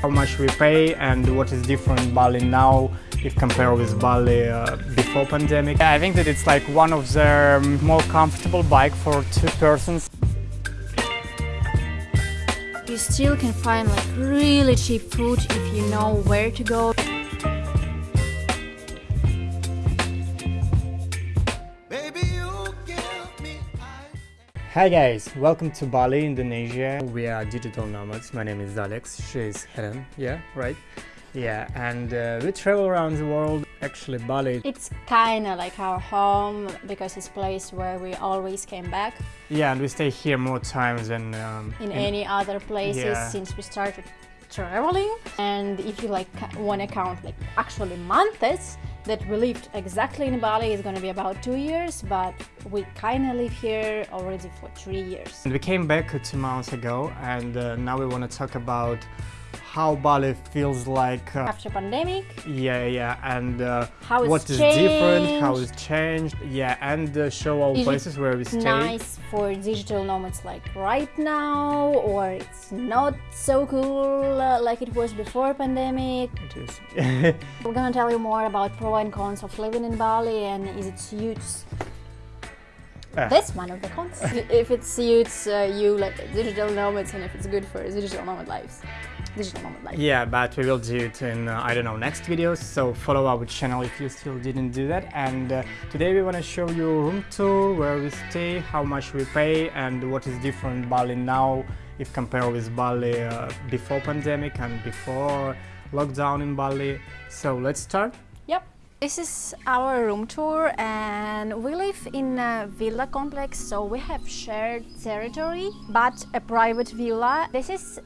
how much we pay and what is different Bali now if compared with Bali uh, before pandemic. I think that it's like one of the more comfortable bike for two persons. You still can find like really cheap food if you know where to go. Hi guys, welcome to Bali, Indonesia. We are digital nomads. My name is Alex, she is Helen, yeah, right? Yeah, and uh, we travel around the world. Actually, Bali. It's kind of like our home because it's a place where we always came back. Yeah, and we stay here more times than um, in, in, any other places yeah. since we started traveling. And if you like want to count like actually months that we lived exactly in Bali is going to be about two years, but we kind of live here already for three years. And we came back two months ago, and uh, now we want to talk about how Bali feels like uh, after pandemic. Yeah, yeah, and uh, how what is changed. different, how it's changed. Yeah, and uh, show all is places where we stay. Nice for digital nomads like right now, or it's not so cool uh, like it was before pandemic. It is. We're gonna tell you more about pro and cons of living in Bali and is it suits uh. That's one of the cons. if it suits uh, you like digital nomads and if it's good for digital nomad lives digital nomad life. Yeah, but we will do it in, uh, I don't know, next videos, so follow our channel if you still didn't do that. And uh, today we want to show you room tour, where we stay, how much we pay, and what is different Bali now if compared with Bali uh, before pandemic and before lockdown in Bali. So let's start. Yep. This is our room tour and we live in a villa complex so we have shared territory but a private villa. This is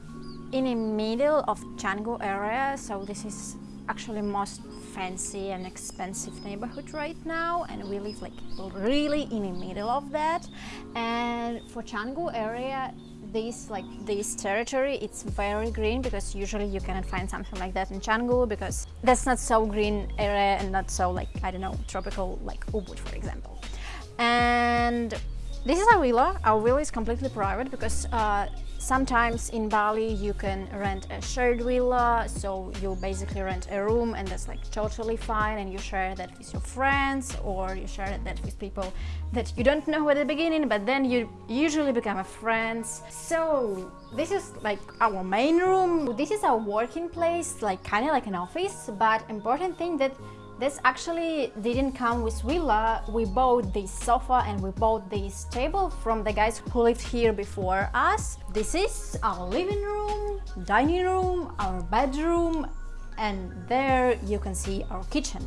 in the middle of Canggu area, so this is actually most fancy and expensive neighborhood right now and we live like really in the middle of that and for Canggu area this like this territory it's very green because usually you cannot find something like that in Canggu because that's not so green area and not so like I don't know tropical like Ubud for example and this is our villa. Our villa is completely private because uh, Sometimes in Bali you can rent a shared villa, so you basically rent a room and that's like totally fine and you share that with your friends or you share that with people that you don't know at the beginning but then you usually become a friends. So this is like our main room. This is our working place, like kind of like an office, but important thing that this actually didn't come with villa. We bought this sofa and we bought this table from the guys who lived here before us. This is our living room, dining room, our bedroom, and there you can see our kitchen.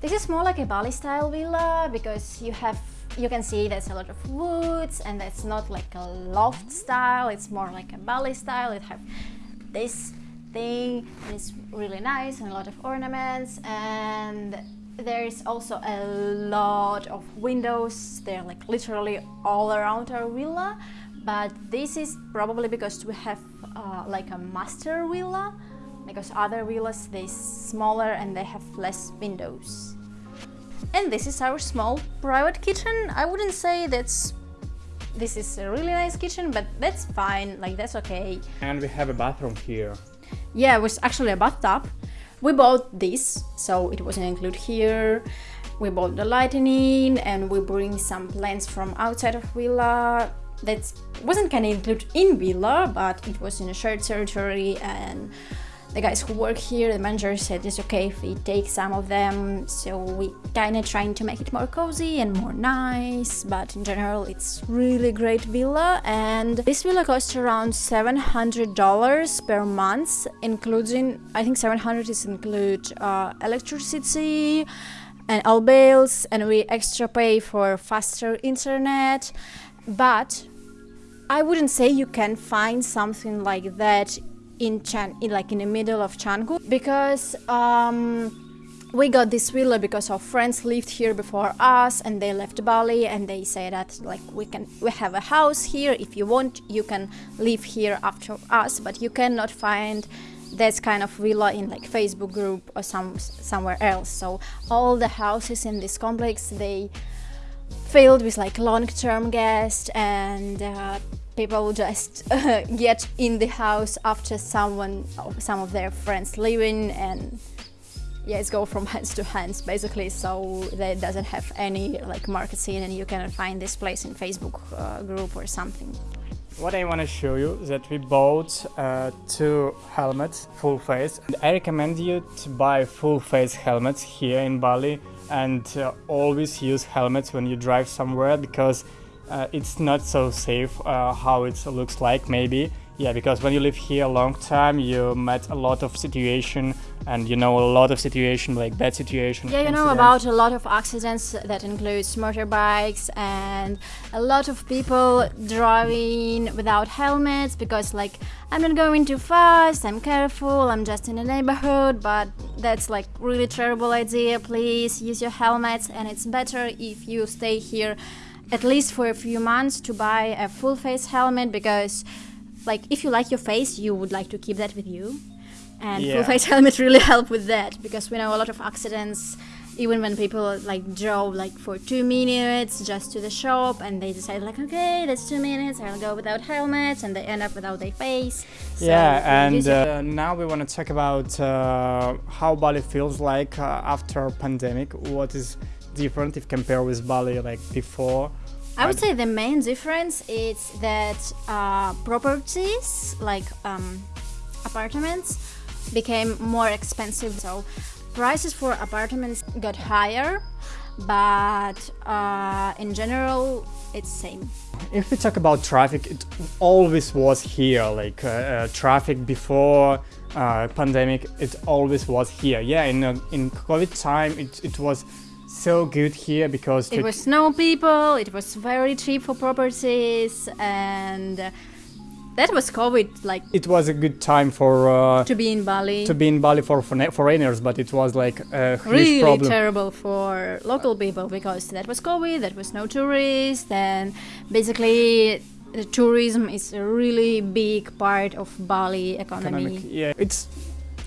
This is more like a Bali style villa because you have you can see there's a lot of woods and it's not like a loft style, it's more like a Bali style. It have this thing it's really nice and a lot of ornaments and there's also a lot of windows. They're like literally all around our villa but this is probably because we have uh, like a master villa because other villas they're smaller and they have less windows. And this is our small private kitchen. I wouldn't say that's this is a really nice kitchen but that's fine like that's okay. And we have a bathroom here yeah, it was actually a bathtub. We bought this, so it wasn't included here. We bought the lightning and we bring some plants from outside of villa. That wasn't kind of included in villa, but it was in a shared territory and the guys who work here, the manager said it's okay if we take some of them, so we kind of trying to make it more cozy and more nice, but in general it's really great villa. And this villa costs around $700 per month, including, I think 700 is include uh, electricity and all bills and we extra pay for faster internet, but I wouldn't say you can find something like that in Chan, in, like in the middle of Canggu, because um, we got this villa because our friends lived here before us and they left Bali and they say that like we can we have a house here. If you want you can live here after us but you cannot find this kind of villa in like Facebook group or some somewhere else. So all the houses in this complex they filled with like long-term guests and uh, people just uh, get in the house after someone, some of their friends leaving and yeah, it's go from hands to hands basically so that doesn't have any like market scene and you can find this place in Facebook uh, group or something. What I want to show you is that we bought uh, two helmets, full face. And I recommend you to buy full face helmets here in Bali and uh, always use helmets when you drive somewhere because uh, it's not so safe uh, how it looks like maybe. Yeah because when you live here a long time you met a lot of situation and you know a lot of situation like bad situation yeah you know about a lot of accidents that includes motorbikes and a lot of people driving without helmets because like i'm not going too fast i'm careful i'm just in the neighborhood but that's like really terrible idea. Please use your helmets and it's better if you stay here at least for a few months to buy a full face helmet because like if you like your face you would like to keep that with you. And yeah. full face helmet really help with that because we know a lot of accidents even when people like drove like for two minutes just to the shop and they decide like okay that's two minutes i'll go without helmets and they end up without their face. So yeah and uh, now we want to talk about uh, how bali feels like uh, after pandemic. What is different if compared with bali like before I would say the main difference is that uh, properties like um, apartments became more expensive. So prices for apartments got higher, but uh, in general, it's same. If we talk about traffic, it always was here. Like uh, uh traffic before uh, pandemic, it always was here. Yeah, in uh, in COVID time, it it was so good here because it was no people it was very cheap for properties and that was covid like it was a good time for uh, to be in bali. to be in bali for foreigners but it was like a huge really problem. terrible for local people because that was covid that was no tourists and basically the tourism is a really big part of bali economy. Economic, yeah. It's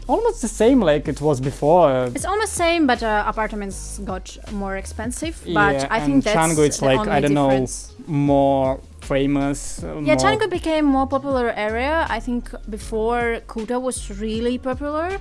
almost the same like it was before. It's almost same, but uh, apartments got more expensive. But yeah, I think that's Canggu it's like I don't difference. know more famous. Uh, yeah, more Canggu became more popular area. I think before Kuta was really popular.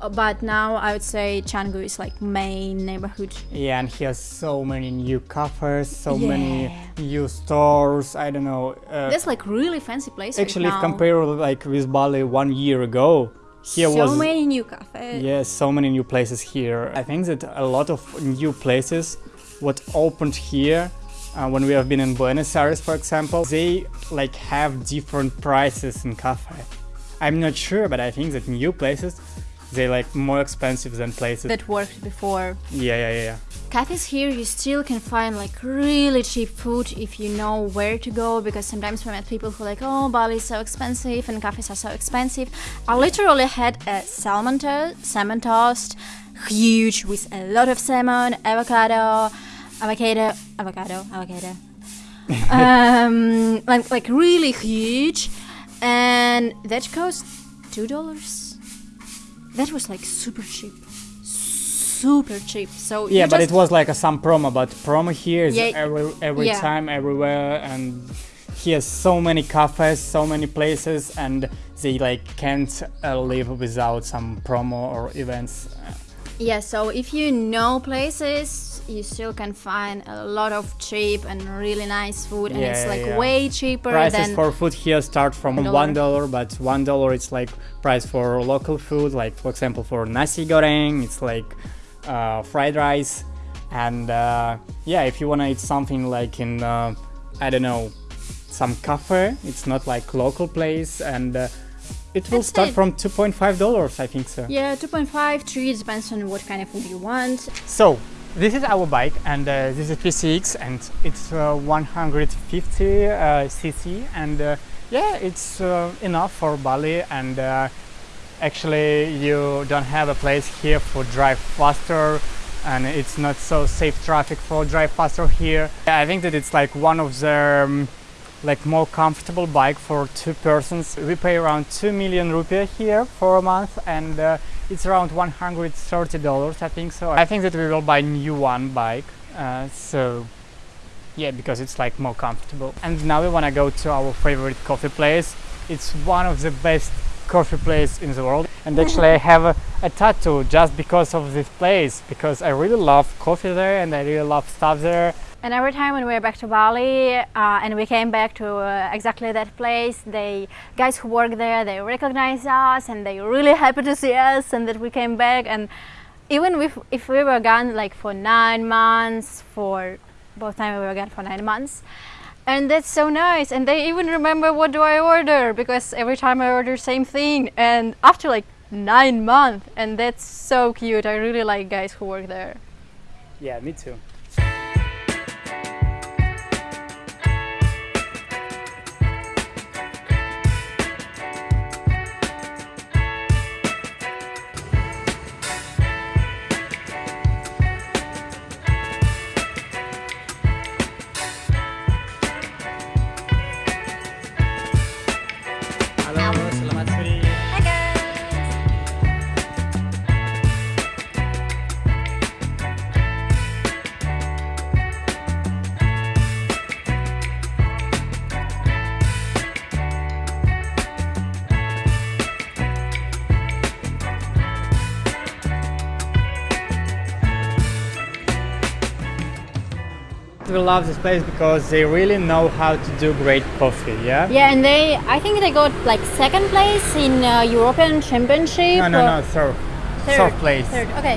Uh, but now I would say Canggu is like main neighborhood. Yeah, and he has so many new cafes, so yeah. many new stores. I don't know. Uh, There's like really fancy places. Actually, if compared like with Bali one year ago, here so was, many new cafes. Yes, so many new places here. I think that a lot of new places what opened here uh, when we have been in Buenos Aires, for example, they like have different prices in cafe. I'm not sure, but I think that new places they like more expensive than places that worked before. Yeah, yeah, yeah. yeah. Cafes here you still can find like really cheap food if you know where to go because sometimes we met people who like oh Bali is so expensive and cafes are so expensive. I literally had a salmon toast, salmon toast, huge with a lot of salmon, avocado, avocado, avocado, avocado. um, like like really huge, and that cost two dollars. That was like super cheap super cheap. So yeah, but it was like a, some promo. But promo here is yeah, every every yeah. time, everywhere, and he has so many cafes, so many places, and they like can't uh, live without some promo or events. Yeah, so if you know places, you still can find a lot of cheap and really nice food, and yeah, it's like yeah. way cheaper. Prices for food here start from one dollar, but one dollar it's like price for local food, like for example for nasi goreng, it's like uh, fried rice and uh, yeah if you want to eat something like in uh, I don't know some cafe it's not like local place and uh, it will That's start it. from 2.5 dollars I think so yeah 2.5 3 depends on what kind of food you want so this is our bike and uh, this is PCX and it's uh, 150 cc and yeah it's enough for Bali and actually you don't have a place here for drive faster and it's not so safe traffic for drive faster here. I think that it's like one of the um, like more comfortable bike for two persons. We pay around 2 million rupiah here for a month and uh, it's around 130 dollars I think so. I think that we will buy new one bike uh, so yeah because it's like more comfortable. And now we want to go to our favorite coffee place. It's one of the best coffee place in the world. And actually I have a, a, tattoo just because of this place because I really love coffee there and I really love stuff there and every time when we were back to Bali uh, and we came back to uh, exactly that place, the guys who work there, they recognize us and they really happy to see us and that we came back. And even if, if we were gone like for nine months, for both times we were gone for nine months, and that's so nice. And they even remember what do I order because every time I order same thing. And after like nine months, and that's so cute. I really like guys who work there. Yeah, me too. We love this place because they really know how to do great coffee yeah? Yeah and they i think they got like second place in uh, european championship no no no third. Third, third place. Third okay.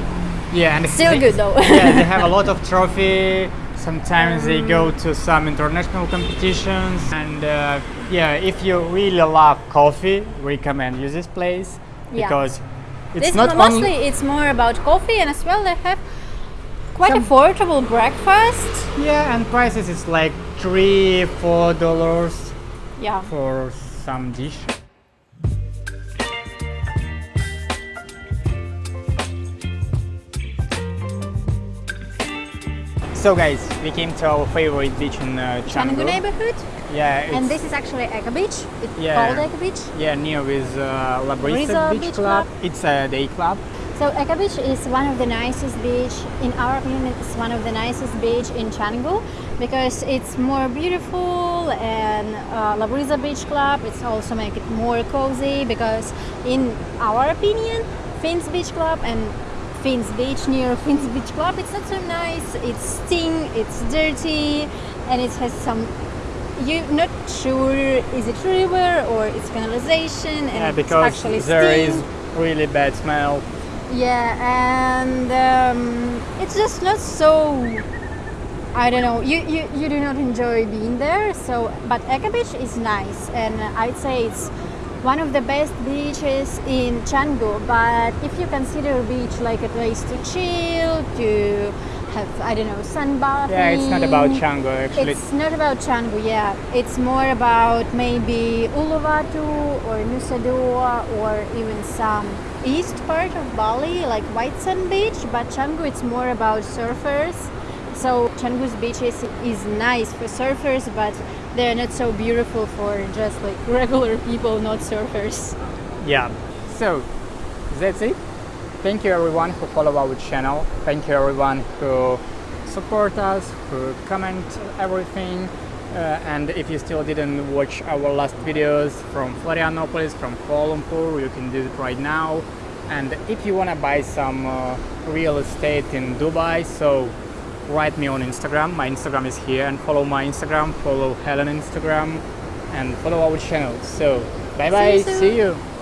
Yeah and still they, good though. Yeah they have a lot of trophy. Sometimes um, they go to some international competitions and uh, yeah if you really love coffee recommend you this place because yeah. it's this not mostly it's more about coffee and as well they have quite Some, affordable breakfast. Yeah, and prices is like three, four dollars. Yeah. For some dish. So guys, we came to our favorite beach in uh, Canggu. neighborhood. Yeah. And this is actually Echo Beach. It's yeah, called Echo Beach. Yeah, near with uh, La Brisa Beach, Beach Club. Club. It's a day club. So Echo Beach is one of the nicest beach, in our opinion, it's one of the nicest beach in Canggu because it's more beautiful and uh, La Brisa Beach Club, it's also make it more cozy because in our opinion, Finns Beach Club and Finns Beach near Finns Beach Club, it's not so nice, it's sting, it's dirty and it has some you're not sure is it river or it's canalization and yeah, because actually there sting. is really bad smell yeah and um, it's just not so I don't know you, you you do not enjoy being there so but Echo Beach is nice and I'd say it's one of the best beaches in Canggu but if you consider beach like a place to chill to have I don't know sunbathing. Yeah it's not about Canggu actually. It's not about Canggu yeah. It's more about maybe Uluwatu or Nusa Dua or even some east part of Bali, like White Sand Beach, but Canggu it's more about surfers. So Canggu's beaches is nice for surfers, but they're not so beautiful for just like regular people, not surfers. Yeah. So that's it. Thank you everyone who follow our channel. Thank you everyone who support us, who comment everything. Uh, and if you still didn't watch our last videos from Florianopolis, from Kuala Lumpur, you can do it right now. And if you want to buy some uh, real estate in Dubai, so write me on Instagram. My Instagram is here and follow my Instagram, follow Helen Instagram and follow our channel. So bye bye, see you. See you.